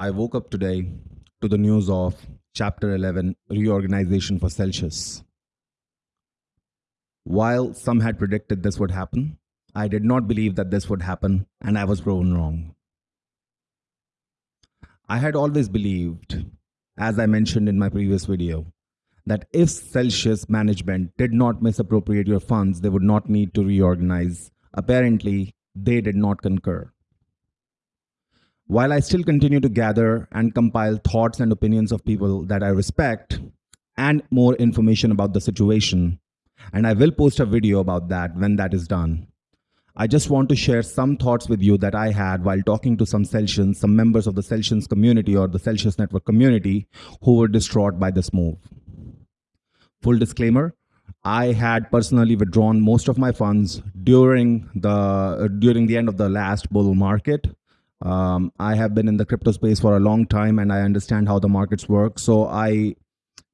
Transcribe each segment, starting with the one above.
I woke up today to the news of Chapter 11 reorganization for Celsius. While some had predicted this would happen, I did not believe that this would happen, and I was proven wrong. I had always believed, as I mentioned in my previous video, that if Celsius management did not misappropriate your funds, they would not need to reorganize. Apparently, they did not concur. While I still continue to gather and compile thoughts and opinions of people that I respect and more information about the situation, and I will post a video about that when that is done. I just want to share some thoughts with you that I had while talking to some Celsians, some members of the Celsius community or the Celsius network community who were distraught by this move. Full disclaimer, I had personally withdrawn most of my funds during the during the end of the last bull market um, I have been in the crypto space for a long time and I understand how the markets work. So I,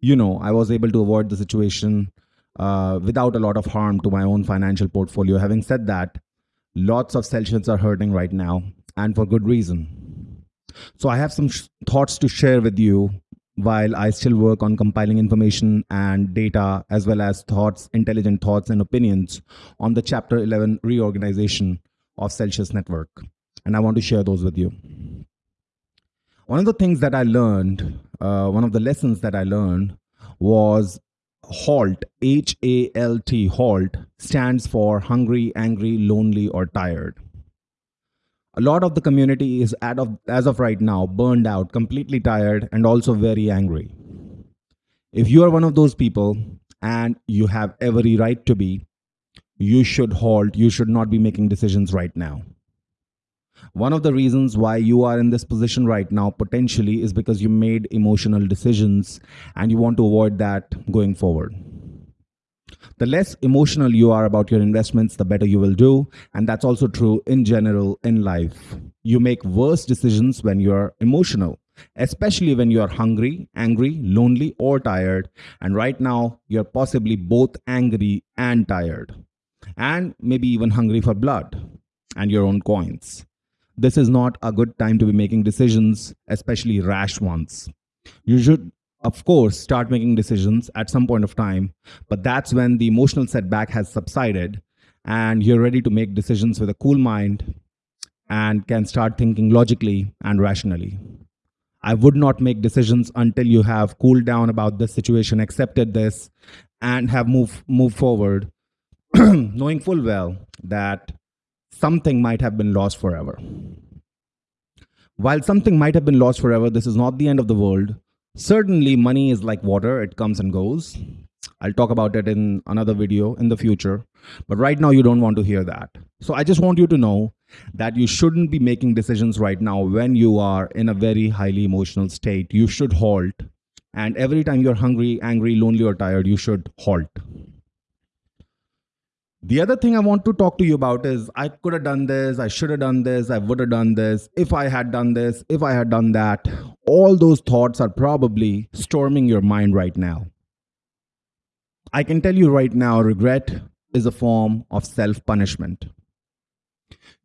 you know, I was able to avoid the situation uh, without a lot of harm to my own financial portfolio. Having said that, lots of Celsians are hurting right now and for good reason. So I have some thoughts to share with you while I still work on compiling information and data as well as thoughts, intelligent thoughts and opinions on the chapter 11 reorganization of Celsius network and I want to share those with you. One of the things that I learned, uh, one of the lessons that I learned was HALT, H A L T, HALT stands for hungry, angry, lonely, or tired. A lot of the community is, of, as of right now, burned out, completely tired, and also very angry. If you are one of those people and you have every right to be, you should halt. You should not be making decisions right now. One of the reasons why you are in this position right now potentially is because you made emotional decisions and you want to avoid that going forward. The less emotional you are about your investments, the better you will do. And that's also true in general in life. You make worse decisions when you're emotional, especially when you're hungry, angry, lonely, or tired. And right now, you're possibly both angry and tired, and maybe even hungry for blood and your own coins this is not a good time to be making decisions, especially rash ones. You should, of course, start making decisions at some point of time, but that's when the emotional setback has subsided and you're ready to make decisions with a cool mind and can start thinking logically and rationally. I would not make decisions until you have cooled down about this situation, accepted this, and have moved move forward, knowing full well that something might have been lost forever. While something might have been lost forever, this is not the end of the world. Certainly, money is like water, it comes and goes. I'll talk about it in another video in the future. But right now, you don't want to hear that. So I just want you to know that you shouldn't be making decisions right now when you are in a very highly emotional state. You should halt. And every time you're hungry, angry, lonely, or tired, you should halt. The other thing I want to talk to you about is I could have done this, I should have done this, I would have done this, if I had done this, if I had done that. All those thoughts are probably storming your mind right now. I can tell you right now, regret is a form of self punishment.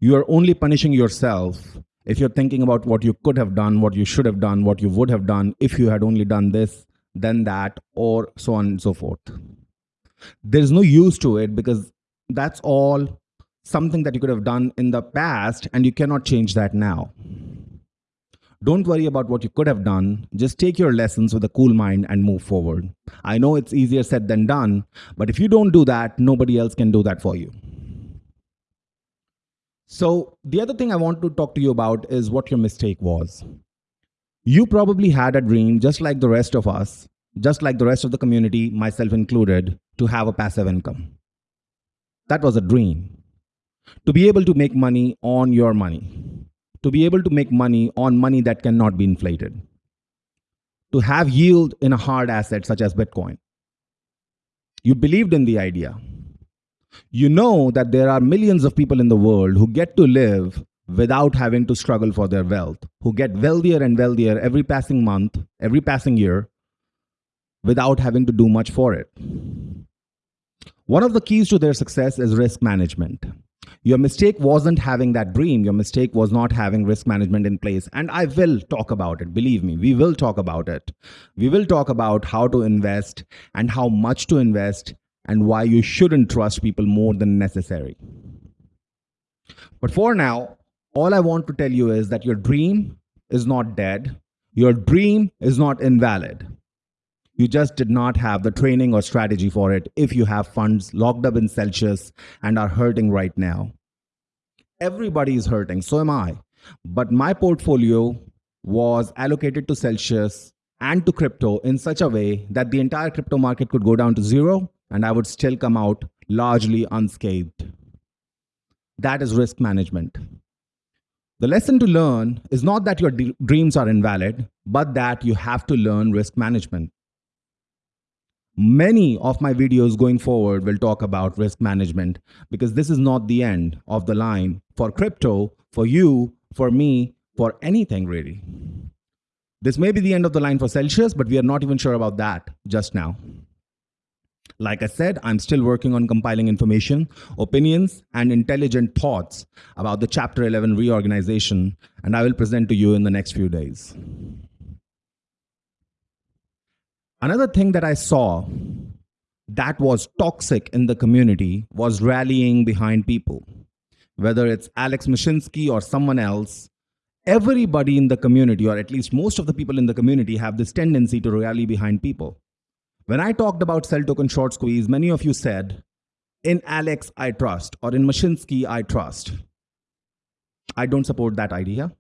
You are only punishing yourself if you're thinking about what you could have done, what you should have done, what you would have done if you had only done this, then that, or so on and so forth. There's no use to it because that's all something that you could have done in the past and you cannot change that now. Don't worry about what you could have done. Just take your lessons with a cool mind and move forward. I know it's easier said than done, but if you don't do that, nobody else can do that for you. So, the other thing I want to talk to you about is what your mistake was. You probably had a dream, just like the rest of us, just like the rest of the community, myself included, to have a passive income. That was a dream. To be able to make money on your money. To be able to make money on money that cannot be inflated. To have yield in a hard asset such as Bitcoin. You believed in the idea. You know that there are millions of people in the world who get to live without having to struggle for their wealth, who get wealthier and wealthier every passing month, every passing year, without having to do much for it. One of the keys to their success is risk management. Your mistake wasn't having that dream. Your mistake was not having risk management in place. And I will talk about it. Believe me, we will talk about it. We will talk about how to invest and how much to invest and why you shouldn't trust people more than necessary. But for now, all I want to tell you is that your dream is not dead. Your dream is not invalid. You just did not have the training or strategy for it if you have funds locked up in Celsius and are hurting right now. Everybody is hurting, so am I. But my portfolio was allocated to Celsius and to crypto in such a way that the entire crypto market could go down to zero and I would still come out largely unscathed. That is risk management. The lesson to learn is not that your dreams are invalid, but that you have to learn risk management. Many of my videos going forward will talk about risk management because this is not the end of the line for crypto, for you, for me, for anything really. This may be the end of the line for Celsius, but we are not even sure about that just now. Like I said, I'm still working on compiling information, opinions, and intelligent thoughts about the Chapter 11 reorganization, and I will present to you in the next few days. Another thing that I saw that was toxic in the community was rallying behind people. Whether it's Alex Mashinsky or someone else, everybody in the community, or at least most of the people in the community, have this tendency to rally behind people. When I talked about CEL token short squeeze, many of you said, in Alex, I trust, or in Mashinsky, I trust. I don't support that idea.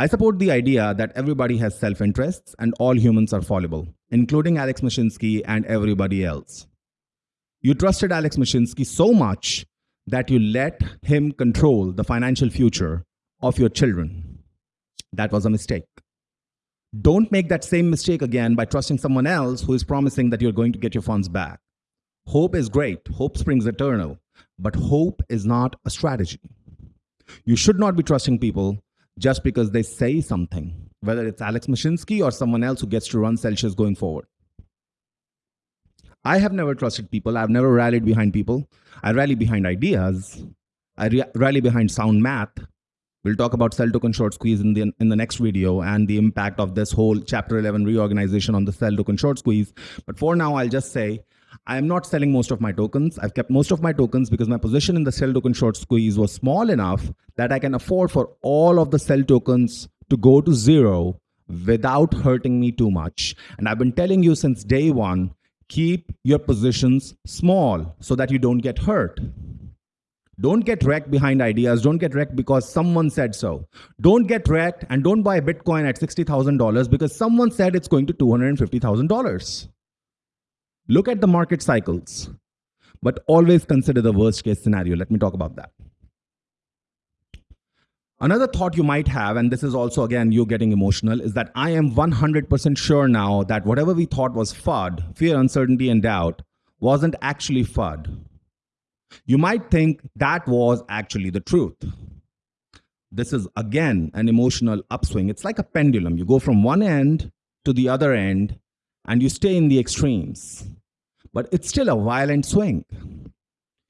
I support the idea that everybody has self interests and all humans are fallible, including Alex Mashinsky and everybody else. You trusted Alex Mashinsky so much that you let him control the financial future of your children. That was a mistake. Don't make that same mistake again by trusting someone else who is promising that you're going to get your funds back. Hope is great, hope springs eternal, but hope is not a strategy. You should not be trusting people just because they say something, whether it's Alex Mashinsky or someone else who gets to run Celsius going forward. I have never trusted people. I've never rallied behind people. I rally behind ideas. I rally behind sound math. We'll talk about CEL token short squeeze in the, in the next video and the impact of this whole chapter 11 reorganization on the CEL token short squeeze. But for now, I'll just say I am not selling most of my tokens. I've kept most of my tokens because my position in the CEL token short squeeze was small enough that I can afford for all of the CEL tokens to go to zero without hurting me too much. And I've been telling you since day one, keep your positions small so that you don't get hurt. Don't get wrecked behind ideas. Don't get wrecked because someone said so. Don't get wrecked and don't buy Bitcoin at $60,000 because someone said it's going to $250,000. Look at the market cycles, but always consider the worst case scenario. Let me talk about that. Another thought you might have, and this is also again you getting emotional, is that I am 100% sure now that whatever we thought was FUD, fear, uncertainty, and doubt, wasn't actually FUD. You might think that was actually the truth. This is again an emotional upswing. It's like a pendulum. You go from one end to the other end and you stay in the extremes but it's still a violent swing.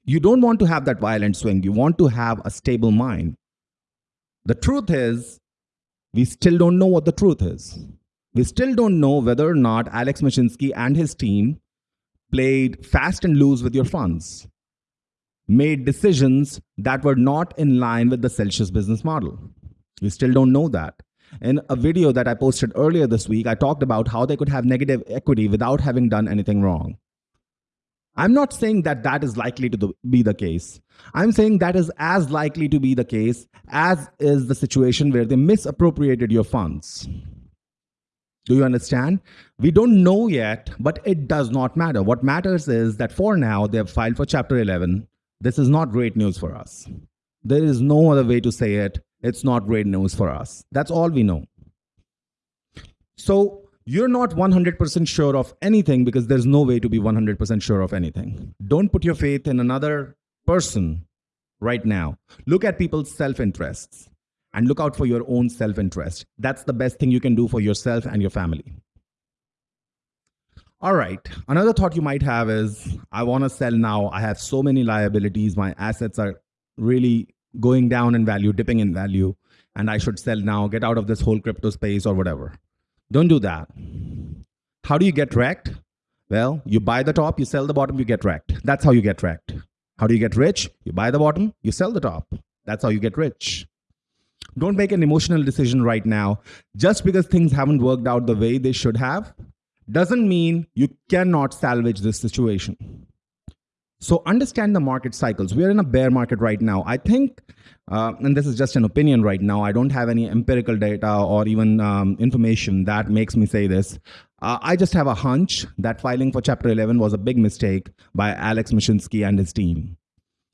You don't want to have that violent swing. You want to have a stable mind. The truth is, we still don't know what the truth is. We still don't know whether or not Alex Mashinsky and his team played fast and loose with your funds, made decisions that were not in line with the Celsius business model. We still don't know that. In a video that I posted earlier this week, I talked about how they could have negative equity without having done anything wrong. I'm not saying that that is likely to be the case. I'm saying that is as likely to be the case as is the situation where they misappropriated your funds. Do you understand? We don't know yet, but it does not matter. What matters is that for now, they have filed for Chapter 11. This is not great news for us. There is no other way to say it. It's not great news for us. That's all we know. So you're not 100% sure of anything because there's no way to be 100% sure of anything. Don't put your faith in another person right now. Look at people's self interests and look out for your own self interest. That's the best thing you can do for yourself and your family. All right. Another thought you might have is I want to sell now. I have so many liabilities. My assets are really going down in value, dipping in value, and I should sell now, get out of this whole crypto space or whatever. Don't do that. How do you get wrecked? Well, you buy the top, you sell the bottom, you get wrecked. That's how you get wrecked. How do you get rich? You buy the bottom, you sell the top. That's how you get rich. Don't make an emotional decision right now. Just because things haven't worked out the way they should have doesn't mean you cannot salvage this situation. So understand the market cycles. We are in a bear market right now. I think, uh, and this is just an opinion right now, I don't have any empirical data or even um, information that makes me say this. Uh, I just have a hunch that filing for Chapter 11 was a big mistake by Alex Mashinsky and his team.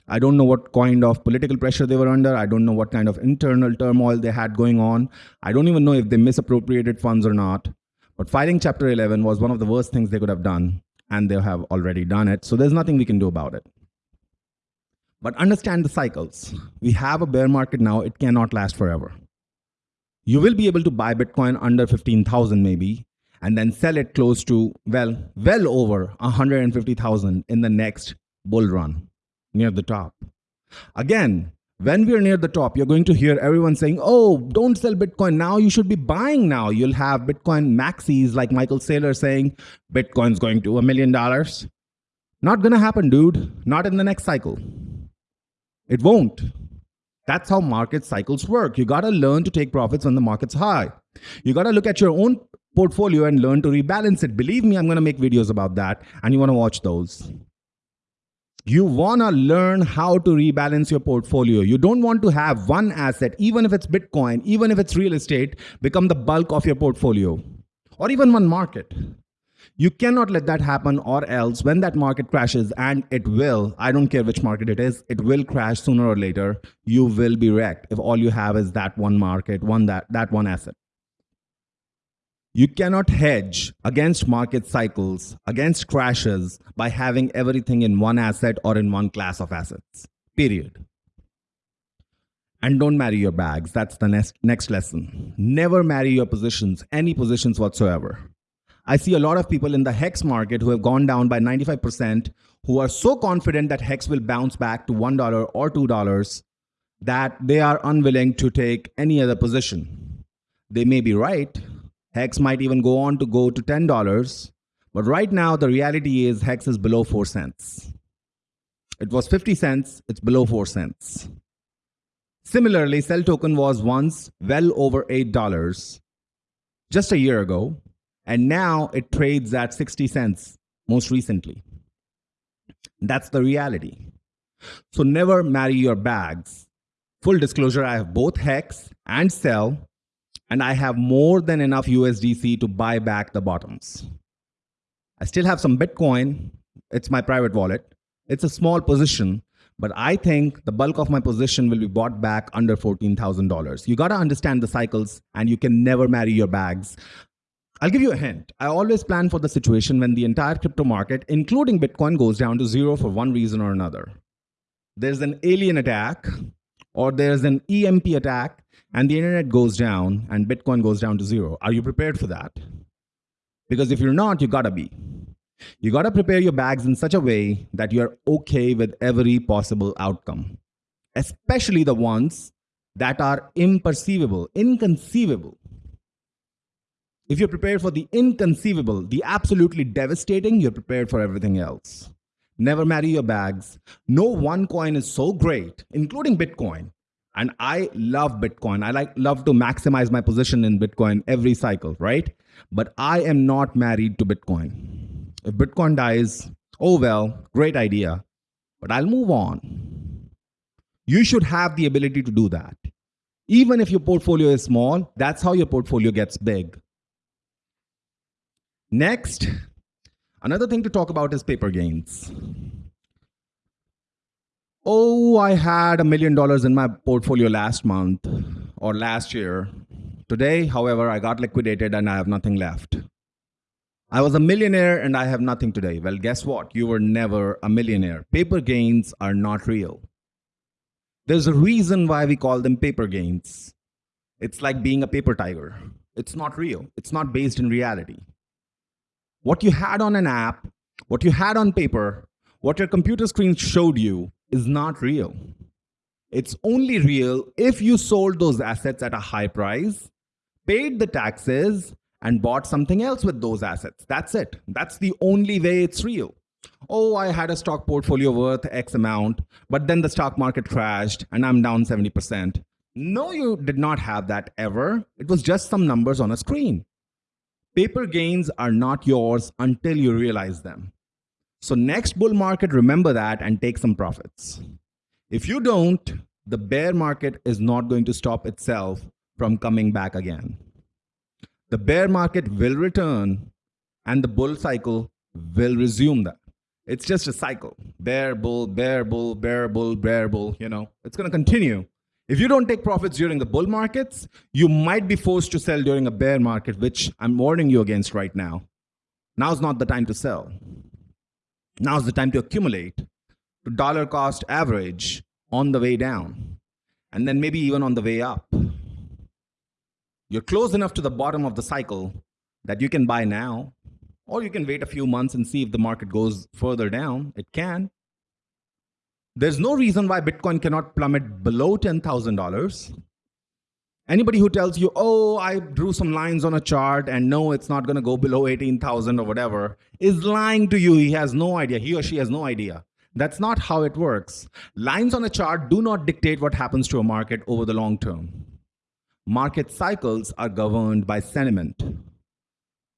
I don't know what kind of political pressure they were under. I don't know what kind of internal turmoil they had going on. I don't even know if they misappropriated funds or not. But filing Chapter 11 was one of the worst things they could have done, and they have already done it. So there's nothing we can do about it. But understand the cycles. We have a bear market now, it cannot last forever. You will be able to buy Bitcoin under 15,000 maybe, and then sell it close to, well, well over 150,000 in the next bull run near the top. Again, when we're near the top, you're going to hear everyone saying, oh, don't sell Bitcoin now. You should be buying now. You'll have Bitcoin maxis like Michael Saylor saying, Bitcoin's going to a million dollars. Not going to happen, dude. Not in the next cycle. It won't. That's how market cycles work. You got to learn to take profits when the market's high. You got to look at your own portfolio and learn to rebalance it. Believe me, I'm going to make videos about that, and you want to watch those. You want to learn how to rebalance your portfolio. You don't want to have one asset, even if it's Bitcoin, even if it's real estate, become the bulk of your portfolio or even one market. You cannot let that happen, or else when that market crashes, and it will, I don't care which market it is, it will crash sooner or later. You will be wrecked if all you have is that one market, one that, that one asset. You cannot hedge against market cycles, against crashes by having everything in one asset or in one class of assets, period. And don't marry your bags. That's the next, next lesson. Never marry your positions, any positions whatsoever. I see a lot of people in the HEX market who have gone down by 95%, who are so confident that HEX will bounce back to $1 or $2 that they are unwilling to take any other position. They may be right, Hex might even go on to go to $10. But right now, the reality is Hex is below 4 cents. It was 50 cents, it's below 4 cents. Similarly, CEL token was once well over $8 just a year ago, and now it trades at 60 cents most recently. That's the reality. So never marry your bags. Full disclosure, I have both Hex and CEL and I have more than enough USDC to buy back the bottoms. I still have some Bitcoin. It's my private wallet. It's a small position, but I think the bulk of my position will be bought back under $14,000. You got to understand the cycles and you can never marry your bags. I'll give you a hint. I always plan for the situation when the entire crypto market, including Bitcoin, goes down to zero for one reason or another. There's an alien attack or there's an EMP attack and the internet goes down and Bitcoin goes down to zero. Are you prepared for that? Because if you're not, you gotta be. You gotta prepare your bags in such a way that you're okay with every possible outcome, especially the ones that are imperceivable, inconceivable. If you're prepared for the inconceivable, the absolutely devastating, you're prepared for everything else. Never marry your bags. No one coin is so great, including Bitcoin, and i love bitcoin. I like love to maximize my position in bitcoin every cycle right? But i am not married to bitcoin. If bitcoin dies oh well great idea. But i'll move on. You should have the ability to do that. Even if your portfolio is small that's how your portfolio gets big next another thing to talk about is paper gains Oh, I had a million dollars in my portfolio last month or last year. Today, however, I got liquidated and I have nothing left. I was a millionaire and I have nothing today. Well, guess what? You were never a millionaire. Paper gains are not real. There's a reason why we call them paper gains. It's like being a paper tiger. It's not real. It's not based in reality. What you had on an app, what you had on paper, what your computer screen showed you is not real. It's only real if you sold those assets at a high price, paid the taxes, and bought something else with those assets. That's it. That's the only way it's real. Oh, I had a stock portfolio worth X amount, but then the stock market crashed and I'm down 70%. No, you did not have that ever. It was just some numbers on a screen. Paper gains are not yours until you realize them. So next bull market, remember that and take some profits. If you don't, the bear market is not going to stop itself from coming back again. The bear market will return and the bull cycle will resume that. It's just a cycle. Bear, bull, bear, bull, bear, bull, bear, bull, you know, it's going to continue. If you don't take profits during the bull markets, you might be forced to sell during a bear market, which I'm warning you against right now. Now's not the time to sell. Now's the time to accumulate to dollar cost average on the way down, and then maybe even on the way up. You're close enough to the bottom of the cycle that you can buy now, or you can wait a few months and see if the market goes further down. It can. There's no reason why Bitcoin cannot plummet below $10,000. Anybody who tells you, oh, I drew some lines on a chart and no, it's not going to go below 18,000 or whatever, is lying to you. He has no idea. He or she has no idea. That's not how it works. Lines on a chart do not dictate what happens to a market over the long term. Market cycles are governed by sentiment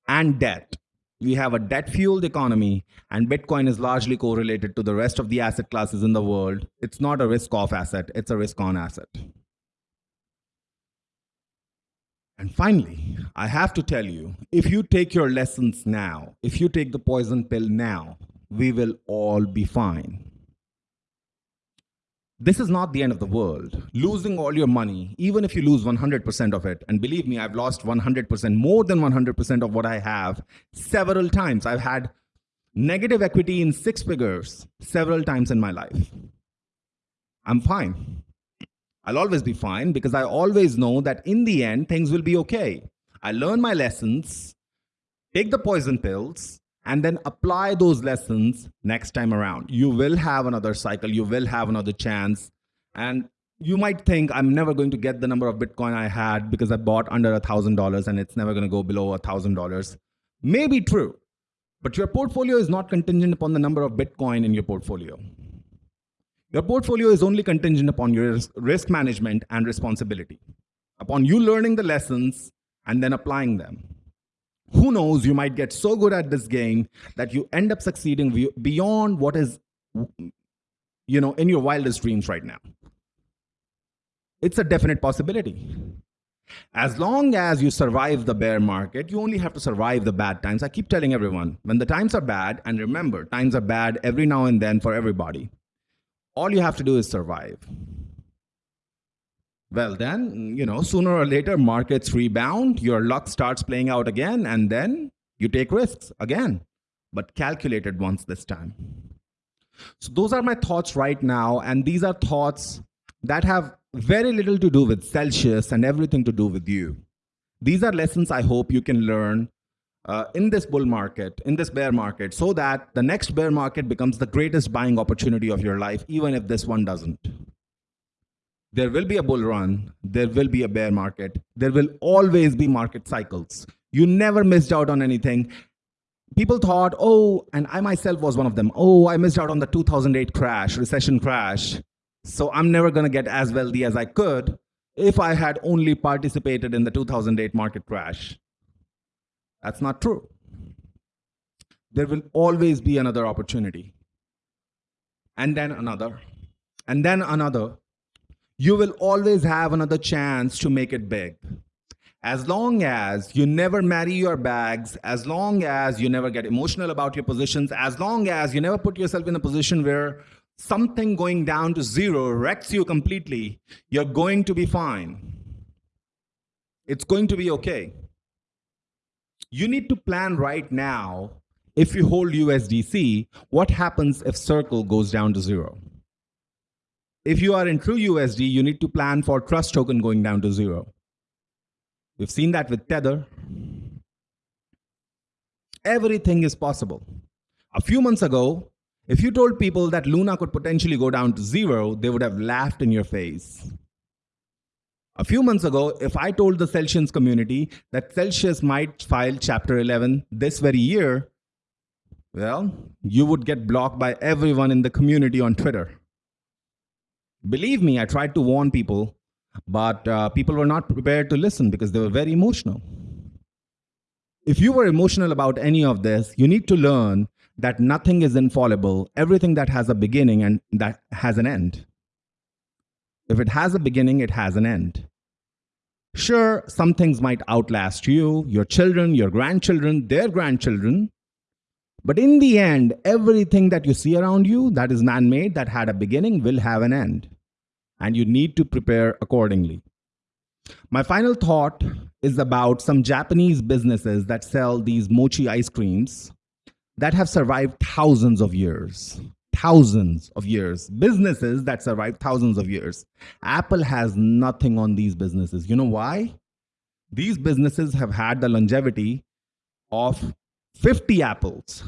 and debt we have a debt fueled economy and bitcoin is largely correlated to the rest of the asset classes in the world. It's not a risk off asset it's a risk on asset. And finally i have to tell you if you take your lessons now if you take the poison pill now we will all be fine this is not the end of the world. Losing all your money, even if you lose 100% of it, and believe me, I've lost 100%, more than 100% of what I have several times. I've had negative equity in six figures several times in my life. I'm fine. I'll always be fine because I always know that in the end, things will be okay. I learn my lessons, take the poison pills, and then apply those lessons next time around. You will have another cycle, you will have another chance. And you might think I'm never going to get the number of Bitcoin I had because I bought under a thousand dollars and it's never going to go below a thousand dollars. Maybe true, but your portfolio is not contingent upon the number of Bitcoin in your portfolio. Your portfolio is only contingent upon your risk management and responsibility, upon you learning the lessons and then applying them who knows, you might get so good at this game that you end up succeeding beyond what is, you know, in your wildest dreams right now. It's a definite possibility. As long as you survive the bear market, you only have to survive the bad times. I keep telling everyone, when the times are bad, and remember, times are bad every now and then for everybody, all you have to do is survive. Well, then, you know, sooner or later, markets rebound, your luck starts playing out again, and then you take risks again, but calculated ones this time. So, those are my thoughts right now, and these are thoughts that have very little to do with Celsius and everything to do with you. These are lessons I hope you can learn uh, in this bull market, in this bear market, so that the next bear market becomes the greatest buying opportunity of your life, even if this one doesn't. There will be a bull run. There will be a bear market. There will always be market cycles. You never missed out on anything. People thought, oh, and I myself was one of them. Oh, I missed out on the 2008 crash, recession crash. So I'm never going to get as wealthy as I could if I had only participated in the 2008 market crash. That's not true. There will always be another opportunity. And then another. And then another you will always have another chance to make it big. As long as you never marry your bags, as long as you never get emotional about your positions, as long as you never put yourself in a position where something going down to zero wrecks you completely, you're going to be fine. It's going to be okay. You need to plan right now, if you hold USDC, what happens if Circle goes down to zero? If you are in TrueUSD, you need to plan for TrustToken going down to zero. We've seen that with Tether. Everything is possible. A few months ago, If you told people that Luna could potentially go down to zero, they would have laughed in your face. A few months ago, if I told the Celsius community that Celsius might file Chapter 11 this very year, well, you would get blocked by everyone in the community on Twitter. Believe me, I tried to warn people, but uh, people were not prepared to listen because they were very emotional. If you were emotional about any of this, you need to learn that nothing is infallible, everything that has a beginning and that has an end. If it has a beginning, it has an end. Sure, some things might outlast you, your children, your grandchildren, their grandchildren. But in the end, everything that you see around you that is man made, that had a beginning, will have an end. And you need to prepare accordingly. My final thought is about some Japanese businesses that sell these mochi ice creams that have survived thousands of years. Thousands of years. Businesses that survive thousands of years. Apple has nothing on these businesses. You know why? These businesses have had the longevity of 50 apples.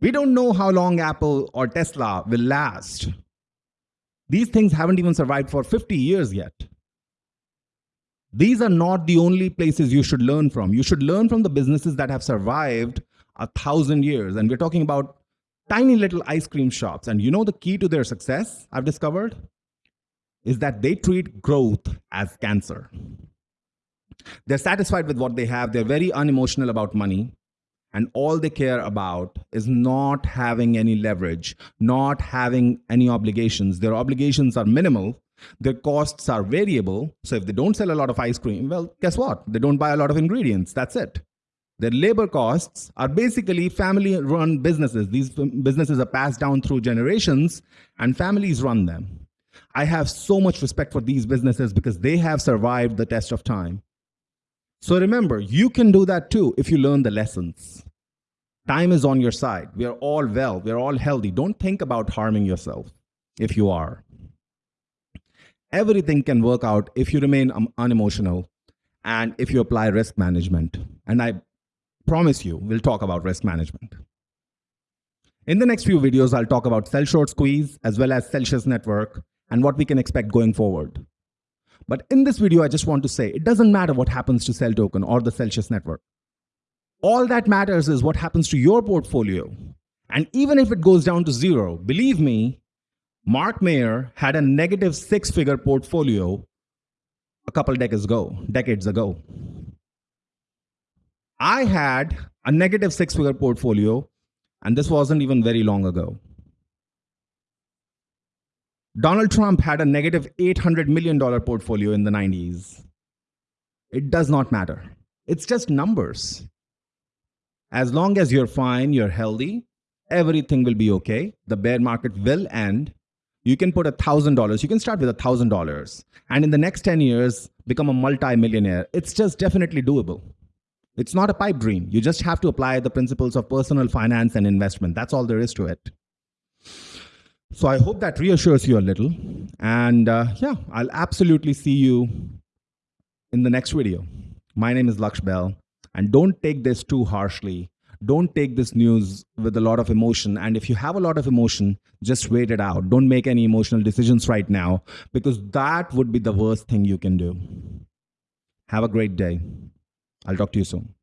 We don't know how long Apple or Tesla will last. These things haven't even survived for 50 years yet. These are not the only places you should learn from. You should learn from the businesses that have survived a thousand years. And we're talking about tiny little ice cream shops. And you know the key to their success, I've discovered, is that they treat growth as cancer. They're satisfied with what they have. They're very unemotional about money. And all they care about is not having any leverage, not having any obligations. Their obligations are minimal. Their costs are variable. So if they don't sell a lot of ice cream, well, guess what? They don't buy a lot of ingredients. That's it. Their labor costs are basically family run businesses. These businesses are passed down through generations and families run them. I have so much respect for these businesses because they have survived the test of time. So remember, you can do that too if you learn the lessons. Time is on your side. We are all well, we are all healthy. Don't think about harming yourself if you are. Everything can work out if you remain unemotional and if you apply risk management. And I promise you, we'll talk about risk management. In the next few videos, I'll talk about CEL short squeeze as well as Celsius network and what we can expect going forward. But in this video, I just want to say it doesn't matter what happens to CEL Token or the Celsius network. All that matters is what happens to your portfolio. And even if it goes down to zero, believe me, Mark Mayer had a negative six figure portfolio a couple decades ago, decades ago. I had a negative six figure portfolio, and this wasn't even very long ago. Donald Trump had a negative $800 million portfolio in the 90s. It does not matter. It's just numbers. As long as you're fine, you're healthy, everything will be okay. The bear market will end. You can put $1,000. You can start with $1,000 and in the next 10 years, become a multi-millionaire. It's just definitely doable. It's not a pipe dream. You just have to apply the principles of personal finance and investment. That's all there is to it. So I hope that reassures you a little. And uh, yeah, I'll absolutely see you in the next video. My name is Laksh Bell. And don't take this too harshly. Don't take this news with a lot of emotion. And if you have a lot of emotion, just wait it out. Don't make any emotional decisions right now because that would be the worst thing you can do. Have a great day. I'll talk to you soon.